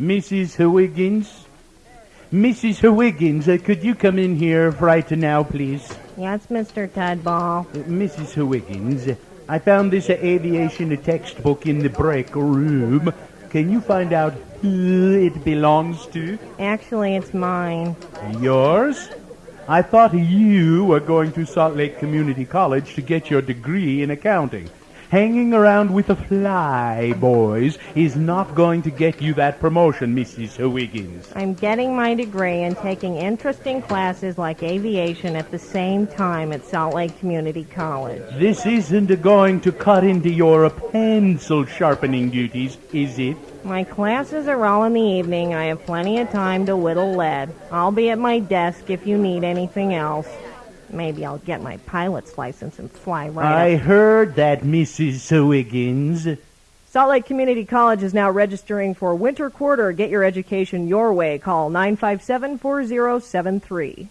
Mrs. Wiggins? Mrs. Wiggins, uh, could you come in here right now, please? Yes, Mr. Tudball. Uh, Mrs. Wiggins, I found this aviation textbook in the break room. Can you find out who it belongs to? Actually, it's mine. Yours? I thought you were going to Salt Lake Community College to get your degree in accounting. Hanging around with the fly boys is not going to get you that promotion, Mrs. Wiggins. I'm getting my degree and taking interesting classes like aviation at the same time at Salt Lake Community College. This isn't going to cut into your pencil sharpening duties, is it? My classes are all in the evening. I have plenty of time to whittle lead. I'll be at my desk if you need anything else. Maybe I'll get my pilot's license and fly right I up. heard that, Mrs. Wiggins. Salt Lake Community College is now registering for winter quarter. Get your education your way. Call 957 4073.